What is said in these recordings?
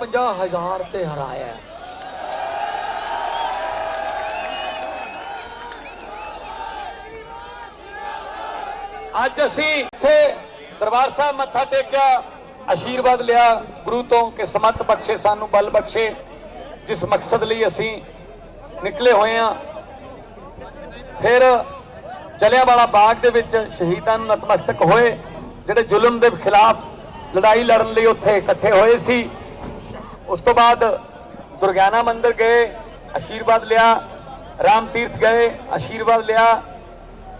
50000 ਤੇ ਹਰਾਇਆ ਅੱਜ ਅਸੀਂ ਇੱਥੇ ਦਰਬਾਰ ਸਾਹਿਬ ਮੱਥਾ ਟੇਕਿਆ ਆਸ਼ੀਰਵਾਦ ਲਿਆ, ਗੁਰੂ ਤੋਂ ਕਿ ਸਮਤ ਬਖਸ਼ੇ, ਸਾਨੂੰ ਬਲ ਬਖਸ਼ੇ, ਜਿਸ ਮਕਸਦ ਲਈ ਅਸੀਂ ਨਿਕਲੇ ਹੋਏ ਹਾਂ। ਫਿਰ ਜਲਿਆਂਵਾਲਾ ਬਾਗ ਦੇ ਵਿੱਚ ਸ਼ਹੀਦਾਂ ਨੂੰ ਨਤਮਸਤਕ ਹੋਏ, ਜਿਹੜੇ ਜ਼ੁਲਮ ਦੇ ਖਿਲਾਫ ਲੜਾਈ ਲੜਨ ਲਈ ਉੱਥੇ ਇਕੱਠੇ ਹੋਏ ਸੀ। ਉਸ ਤੋਂ ਬਾਅਦ ਦੁਰਗਿਆਨਾ ਮੰਦਿਰ ਗਏ, ਆਸ਼ੀਰਵਾਦ ਲਿਆ, ਰਾਮ ਤੀਰਥ ਗਏ, ਆਸ਼ੀਰਵਾਦ ਲਿਆ।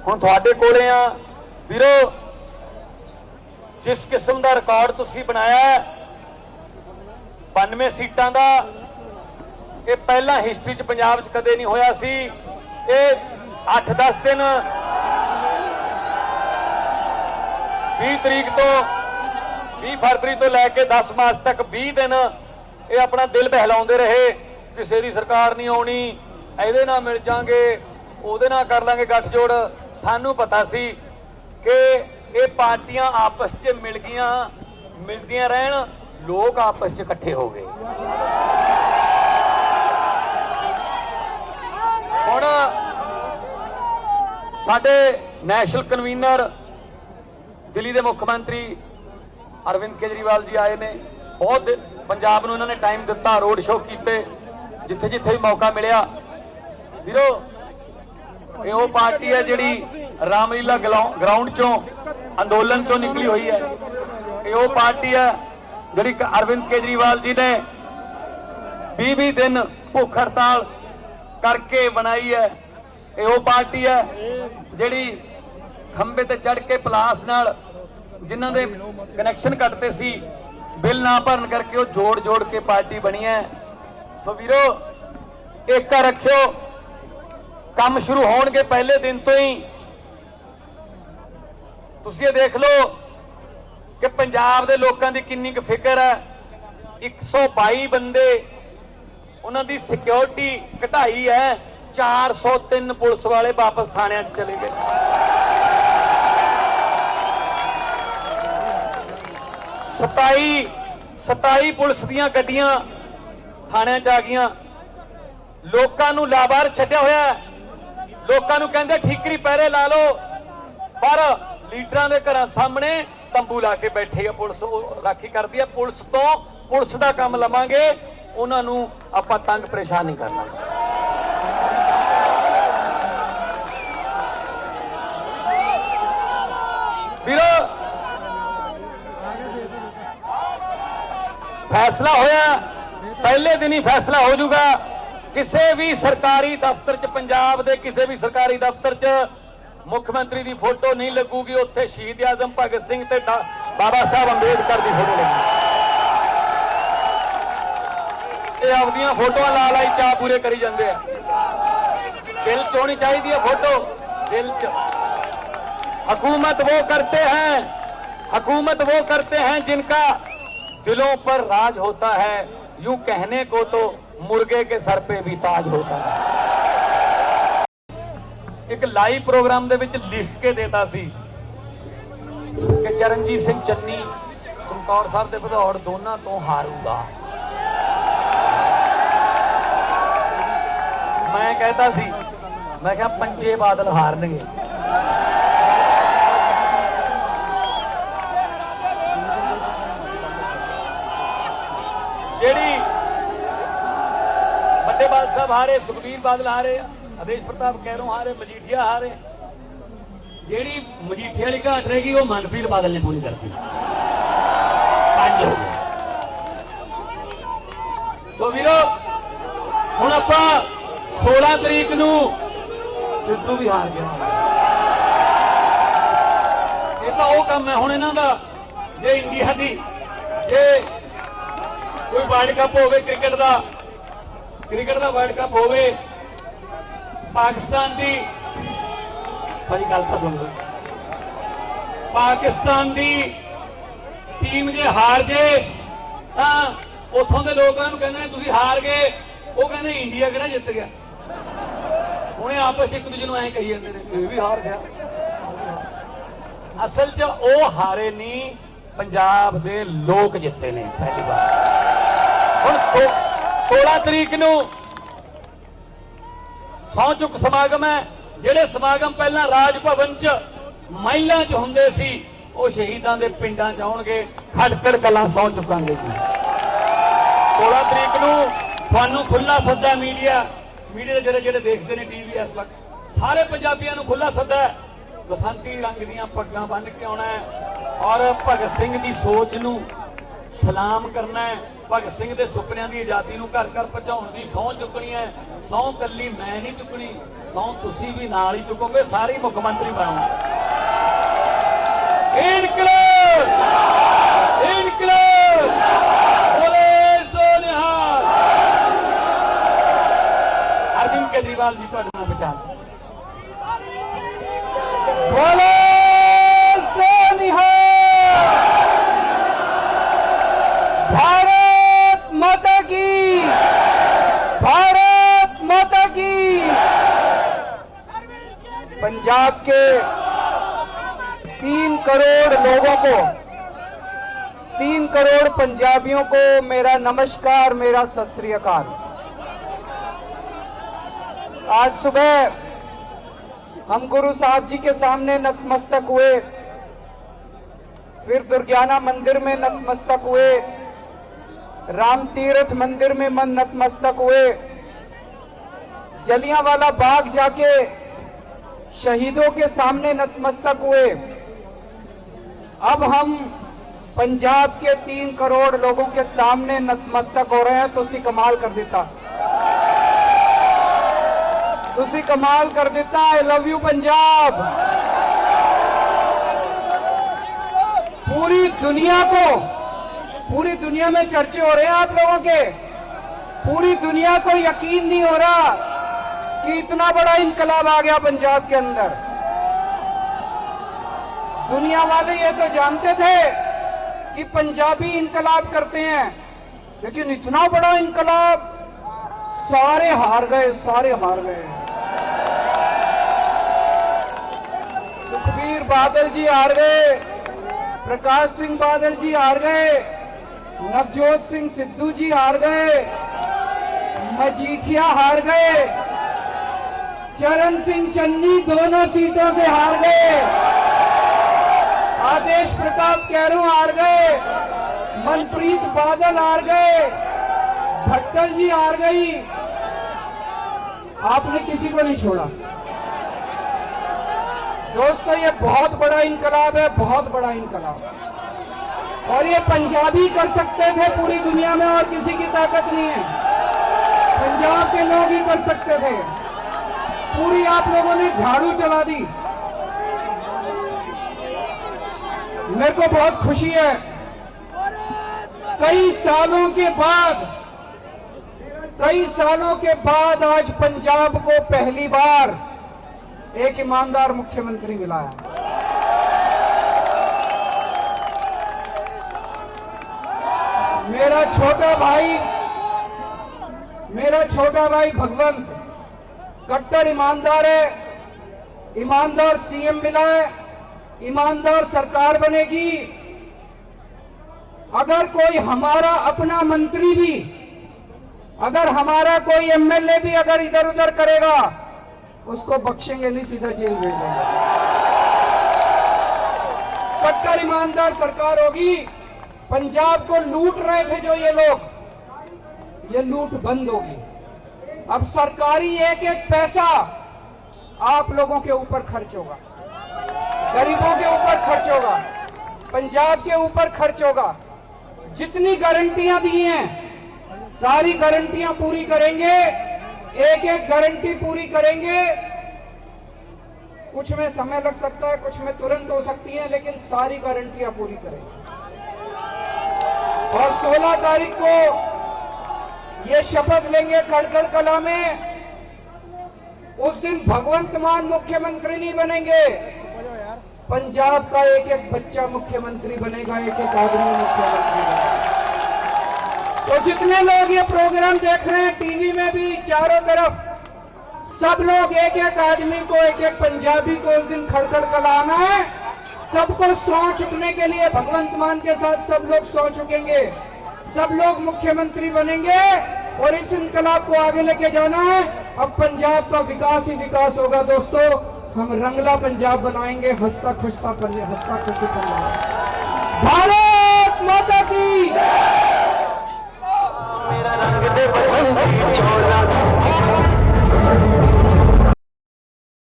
ਹੁਣ ਤੁਹਾਡੇ ਕੋਲੇ ਆ। ਵੀਰੋ, ਜਿਸ ਕਿਸਮ ਦਾ ਰਿਕਾਰਡ ਤੁਸੀਂ ਬਣਾਇਆ ਹੈ 92 ਸੀਟਾਂ ਦਾ, ਇਹ ਪਹਿਲਾਂ ਹਿਸਟਰੀ 'ਚ ਪੰਜਾਬ 'ਚ ਕਦੇ ਨਹੀਂ ਹੋਇਆ ਸੀ। ਇਹ 8-10 ਦਿਨ 20 ਤਰੀਕ ਤੋਂ 20 ਫਰਵਰੀ ਤੋਂ ਲੈ ਕੇ 10 ਮਾਰਚ ਤੱਕ 20 ਦਿਨ ਇਹ ਆਪਣਾ ਦਿਲ ਬਹਿਲਾਉਂਦੇ ਰਹੇ ਕਿਸੇ ਦੀ ਸਰਕਾਰ ਨਹੀਂ ਆਉਣੀ, ਇਹਦੇ ਨਾਲ ਮਿਲ ਜਾਾਂਗੇ, ਉਹਦੇ ਨਾਲ ਕਰ ਲਾਂਗੇ ਗੱਠਜੋੜ। ਸਾਨੂੰ ਪਤਾ ਸੀ ਕਿ ਇਹ ਪਾਰਟੀਆਂ ਆਪਸ 'ਚ ਮਿਲ ਗਈਆਂ, ਮਿਲਦੀਆਂ ਰਹਿਣ, ਲੋਕ ਆਪਸ 'ਚ ਇਕੱਠੇ ਹੋ ਗਏ। ਹੁਣ ਸਾਡੇ ਨੈਸ਼ਨਲ ਕਨਵੀਨਰ, ਦਿੱਲੀ ਦੇ ਮੁੱਖ ਮੰਤਰੀ ਅਰਵਿੰਦ ਕੇਜਰੀਵਾਲ ਜੀ ਆਏ ਨੇ, ਬਹੁਤ ਦਿ- ਪੰਜਾਬ ਨੂੰ ਇਹਨਾਂ ਨੇ ਟਾਈਮ ਦਿੱਤਾ ਰੋਡ ਸ਼ੋਅ ਕੀਤੇ ਜਿੱਥੇ ਜਿੱਥੇ ਵੀ ਮੌਕਾ ਮਿਲਿਆ। ਵੀਰੋ, ਇਹ ਉਹ ਪਾਰਟੀ ਹੈ ਜਿਹੜੀ ਰਾਮਲੀਲਾ ਗਰਾਊਂਡ ਚੋਂ, ਅੰਦੋਲਨ ਚੋਂ ਨਿਕਲੀ ਹੋਈ ਹੈ। ਇਹ ਉਹ ਪਾਰਟੀ ਹੈ ਜਿਹੜੀ ਅਰਵਿੰਦ ਕੇਜਰੀਵਾਲ ਜੀ ਨੇ 20-20 ਦਿਨ ਭੁੱਖ ਹੜਤਾਲ ਕਰਕੇ ਬਣਾਈ ਹੈ। ਇਹ ਉਹ ਪਾਰਟੀ ਹੈ ਜਿਹੜੀ ਖੰਬੇ ਤੇ ਚੜ ਕੇ ਪਲਾਸ ਨਾਲ ਜਿਨ੍ਹਾਂ ਦੇ ਕਨੈਕਸ਼ਨ ਕੱਟਦੇ ਸੀ ਬਿੱਲ ਨਾ ਭਰਨ ਕਰਕੇ ਉਹ ਜੋੜ ਜੋੜ ਕੇ ਪਾਰਟੀ ਬਣੀ ਹੈ। ਸੋ ਵੀਰੋ ਏਕਾ ਰੱਖਿਓ। ਕੰਮ ਸ਼ੁਰੂ ਹੋਣਗੇ ਪਹਿਲੇ ਦਿਨ ਤੋਂ ਹੀ। ਤੁਸੀਂ ਇਹ ਦੇਖ ਲਓ ਕਿ ਪੰਜਾਬ ਦੇ ਲੋਕਾਂ ਦੀ ਕਿੰਨੀ ਕੁ ਫਿਕਰ ਹੈ। 122 ਬੰਦੇ, ਉਹਨਾਂ ਦੀ ਸਿਕਿਉਰਿਟੀ ਘਟਾਈ ਹੈ। 403 ਪੁਲਿਸ ਵਾਲੇ ਵਾਪਸ ਥਾਣਿਆਂ 'ਚ ਚਲੇ ਗਏ। 27 27 ਪੁਲਿਸ ਦੀਆਂ ਗੱਡੀਆਂ ਥਾਣਿਆਂ 'ਚ ਆ ਗਈਆਂ। ਲੋਕਾਂ ਨੂੰ ਲਾਬਾਰ ਛੱਡਿਆ ਹੋਇਆ ਲੋਕਾਂ ਨੂੰ ਕਹਿੰਦੇ ਠੀਕਰੀ ਪਹਿਰੇ ਲਾ ਲਓ। ਪਰ ਲੀਡਰਾਂ ਦੇ ਘਰਾਂ ਸਾਹਮਣੇ ਤੰਬੂ ਲਾ ਕੇ ਬੈਠੇ ਆ ਪੁਲਿਸ। ਉਹ ਰਾਖੀ ਕਰਦੀ ਆ। ਪੁਲਿਸ ਤੋਂ ਪੁਲਿਸ ਦਾ ਕੰਮ ਲਵਾਂਗੇ। ਉਹਨਾਂ ਨੂੰ ਆਪਾਂ ਤੰਗ ਪਰੇਸ਼ਾਨ ਨਹੀਂ ਕਰਨਾ ਵੀਰੋ ਫੈਸਲਾ ਹੋਇਆ। ਪਹਿਲੇ ਦਿਨ ਹੀ ਫੈਸਲਾ ਹੋ ਜਾਊਗਾ। ਕਿਸੇ ਵੀ ਸਰਕਾਰੀ ਦਫ਼ਤਰ 'ਚ, ਪੰਜਾਬ ਦੇ ਕਿਸੇ ਵੀ ਸਰਕਾਰੀ ਦਫ਼ਤਰ 'ਚ ਮੁੱਖ ਮੰਤਰੀ ਦੀ ਫੋਟੋ ਨਹੀਂ ਲੱਗੂਗੀ। ਉੱਥੇ ਸ਼ਹੀਦ ਆਜ਼ਮ ਭਗਤ ਸਿੰਘ ਤੇ ਬਾਬਾ ਸਾਹਿਬ ਅੰਬੇਦਕਰ ਦੀ ਫੋਟੋ ਲੱਗੂਗੀ। ਇਹ ਆਪਦੀਆਂ ਫੋਟੋਆਂ ਲਾ ਲਾਈ ਚਾ ਪੂਰੇ ਕਰੀ ਜਾਂਦੇ ਆ। ਦਿਲ ਚ ਹੋਣੀ ਚਾਹੀਦੀ ਹੈ ਫੋਟੋ। ਦਿਲ ਚ। ਹਕੂਮਤ ਉਹ ਕਰਤੇ ਹੈ। ਹਕੂਮਤ ਉਹ ਕਰਤੇ ਹੈ ਜਿਨਕਾ दिलों पर राज होता है यूं कहने को तो मुर्गे के सर पे भी ताज होता है ਇੱਕ ਲਾਈਵ ਪ੍ਰੋਗਰਾਮ ਦੇ ਵਿੱਚ ਲਿਖ ਕੇ ਦੇਤਾ ਸੀ ਕਿ ਚਰਨਜੀਤ ਸਿੰਘ ਚੰਨੀ ਚਮਕੌਰ ਸਾਹਿਬ ਦੇ ਵਿਧੌੜ ਦੋਨਾਂ ਤੋਂ ਹਾਰੂਗਾ ਮੈਂ ਕਹਿੰਦਾ ਸੀ ਮੈਂ ਕਿਹਾ ਪੰਜੇ ਬਾਦਲ ਹਾਰਨਗੇ ਵੱਡੇ ਸਾਹਿਬ ਹਾਰੇ, ਸੁਖਬੀਰ ਬਾਦਲ ਹਾਰੇ ਆ ਪ੍ਰਤਾਪ ਕੈਰੋਂ ਹਾਰੇ, ਮਜੀਠੀਆ ਹਾਰੇ। ਜਿਹੜੀ ਮਜੀਠੀਆ ਵਾਲੀ ਘਾਟ ਰਹੇਗੀ ਉਹ ਮਨਪ੍ਰੀਤ ਬਾਦਲ ਨੇ ਪੂਰੀ ਕਰਤੀ। ਪੰਜ ਹੋ ਗਏ। ਤੋ ਵੀਰੋ, ਹੁਣ ਆਪਾਂ 16 ਤਰੀਕ ਨੂੰ ਸਿੱਧੂ ਵੀ ਹਾਰ ਗਿਆ। ਇਹ ਤਾਂ ਉਹ ਕੰਮ ਹੈ, ਹੁਣ ਇਹਨਾਂ ਦਾ, ਜੇ ਇੰਡੀਆ ਦੀ, ਜੇ ਕੋਈ ਵਰਲਡ ਕੱਪ ਹੋਵੇ, ਕ੍ਰਿਕਟ ਦਾ ਕ੍ਰਿਕਟ ਦਾ ਵਰਲਡ ਕੱਪ ਹੋਵੇ, ਪਾਕਿਸਤਾਨ ਦੀ ਭਾਜੀ, ਗੱਲ ਤਾਂ ਸੁਣ ਲਓ। ਪਾਕਿਸਤਾਨ ਦੀ ਟੀਮ ਜੇ ਹਾਰ ਜੇ, ਤਾਂ ਉੱਥੋਂ ਦੇ ਲੋਕਾਂ ਨੂੰ ਕਹਿੰਦੇ ਨੇ, ਤੁਸੀਂ ਹਾਰ ਗਏ। ਉਹ ਕਹਿੰਦੇ, ਇੰਡੀਆ ਕਿਹੜਾ ਜਿੱਤ ਗਿਆ? ਹੁਣੇ ਆਪਸ ਇੱਕ ਦੂਜੇ ਨੂੰ ਐਂ ਕਹੀ ਜਾਂਦੇ ਨੇ, ਇਹ ਵੀ ਹਾਰ ਗਿਆ। ਅਸਲ 'ਚ ਉਹ ਹਾਰੇ ਨਹੀਂ, ਪੰਜਾਬ ਦੇ ਲੋਕ ਜਿੱਤੇ ਨੇ, ਪਹਿਲੀ ਵਾਰ। ਹੁਣ 16 ਤਰੀਕ ਨੂੰ ਸਹੁੰ ਚੁੱਕ ਸਮਾਗਮ ਹੈ, ਜਿਹੜੇ ਸਮਾਗਮ ਪਹਿਲਾਂ ਰਾਜ ਭਵਨ 'ਚ ਮਹਿਲਾਂ 'ਚ ਹੁੰਦੇ ਸੀ, ਉਹ ਸ਼ਹੀਦਾਂ ਦੇ ਪਿੰਡਾਂ 'ਚ ਆਉਣਗੇ, ਖਟਕੜ ਕਲਾਂ ਸਹੁੰ ਚੁੱਕਾਂਗੇ ਜੀ। 16 ਤਰੀਕ ਨੂੰ ਤੁਹਾਨੂੰ ਖੁੱਲਾ ਸੱਦਾ ਮੀਡੀਆ ਮੀਡੀਆ ਦੇ ਜਿਹੜੇ ਜਿਹੜੇ ਦੇਖਦੇ ਨੇ ਟੀਵੀ ਇਸ ਵਕਤ, ਸਾਰੇ ਪੰਜਾਬੀਆਂ ਨੂੰ ਖੁੱਲਾ ਸੱਦਾ ਬਸੰਤੀ ਰੰਗ ਦੀਆਂ ਪੱਗਾਂ ਬੰਨ ਕੇ ਆਉਣਾ ਹੈ ਔਰ ਭਗਤ ਸਿੰਘ ਦੀ ਸੋਚ ਨੂੰ ਸਲਾਮ ਕਰਨਾ ਹੈ। ਭਗਤ ਸਿੰਘ ਦੇ ਸੁਪਨਿਆਂ ਦੀ ਆਜ਼ਾਦੀ ਨੂੰ ਘਰ ਘਰ ਪਹੁੰਚਾਉਣ ਦੀ ਸਹੁੰ ਚੁੱਕਣੀ ਹੈ। ਸਹੁੰ ਕੱਲੀ ਮੈਂ ਨਹੀਂ ਚੁੱਕਣੀ, ਸਹੁੰ ਤੁਸੀਂ ਵੀ ਨਾਲ ਹੀ ਚੁੱਕੋਗੇ, ਸਾਰੇ ਮੁੱਖ ਮੰਤਰੀ ਬਣਾਉਣਾ। ਇਨਕਲਾਬ! ਇਨਕਲਾਬ! ਬੋਲੇ ਸੋ ਨਿਹਾਲ! ਅਰਵਿੰਦ ਕੇਜਰੀਵਾਲ ਜੀ, ਤੁਹਾਡੇ ਨਾਲ ਵਿਚਾਰ। ਬੋਲੇ पंजाब के तीन करोड़ लोगों को, तीन करोड़ पंजाबियों को मेरा नमस्कार, मेरा सत आज सुबह हम गुरु साहब जी के सामने नतमस्तक हुए। फिर दुर्गाना मंदिर में नतमस्तक हुए। राम तीर्थ मंदिर में मन नतमस्तक हुए। जलियांवाला बाग जाके शहीदों के सामने नतमस्तक हुए। अब हम पंजाब के तीन करोड़ लोगों के सामने नतमस्तक हो रहे हैं तो उसी कमाल कर देता। तो उसी कमाल कर देता आई लव यू पंजाब। पूरी दुनिया को, पूरी दुनिया में चर्चे हो रहे हैं आप लोगों के। पूरी दुनिया को यकीन नहीं हो रहा। कि इतना बड़ा इनकलाब आ गया पंजाब के अंदर। दुनिया वाले ये तो जानते थे कि पंजाबी इनकलाब करते हैं, लेकिन इतना बड़ा इनकलाब सारे हार गए, सारे हार गए। सुखबीर बादल जी हार गए, प्रकाश सिंह बादल जी हार गए, नवजोत सिंह सिद्धू जी हार गए, मजीठिया हार गए चरण सिंह चन्नी दोनों सीटों से हार गए। आदेश प्रताप कैरू हार गए। मनप्रीत बादल हार गए। भट्टल जी हार गई। आपने किसी को नहीं छोड़ा। दोस्तों, ये बहुत बड़ा इनकलाब है, बहुत बड़ा इनकलाब। और ये पंजाबी कर सकते थे पूरी दुनिया में और किसी की ताकत नहीं है। पंजाब के लोग ही कर सकते थे। आप लोगों ने झाड़ू चला दी। मेरे को बहुत खुशी है। कई सालों के बाद, कई सालों के बाद आज पंजाब को पहली बार एक ईमानदार मुख्यमंत्री मिला है। मेरा छोटा भाई, मेरा छोटा भाई भगवंत कट्टर ईमानदार है, ईमानदार सीएम मिला है, ईमानदार सरकार बनेगी। अगर कोई हमारा अपना मंत्री भी, अगर हमारा कोई एमएलए भी अगर इधर उधर करेगा, उसको बख्शेंगे, नहीं सीधा जेल भेजेंगे कट्टर ईमानदार सरकार होगी, पंजाब को लूट रहे थे जो ये लोग, ये लूट बंद होगी। अब सरकारी एक एक पैसा आप लोगों के ऊपर खर्च होगा। गरीबों के ऊपर खर्च होगा। पंजाब के ऊपर खर्च होगा। जितनी गारंटियाँ दी हैं, सारी गारंटियाँ पूरी करेंगे। एक एक गारंटी पूरी करेंगे। कुछ में समय लग सकता है, कुछ में तुरंत हो सकती है, लेकिन सारी गारंटियाँ पूरी करेंगे। और 16 तारीख को ये शपथ लेंगे खड़गड़ कला में। उस दिन भगवंत मान मुख्यमंत्री नहीं बनेंगे। पंजाब का एक एक बच्चा मुख्यमंत्री बनेगा, एक एक आदमी मुख्यमंत्री तो जितने लोग ये प्रोग्राम देख रहे हैं टीवी में भी चारों तरफ़, सब लोग एक एक आदमी को, एक एक पंजाबी को उस दिन खड़खड़ कलाना है। सबको सौ चुकने के लिए भगवंत मान के साथ सब लोग सौ चुकेंगे। सब लोग मुख्यमंत्री बनेंगे और इस इनकलाब को आगे लेके जाना है। अब पंजाब का विकास ही विकास होगा, दोस्तों। हम रंगला पंजाब बनाएँगे, हंसता खुशता हंसता खुशी पंजाब भारत माता की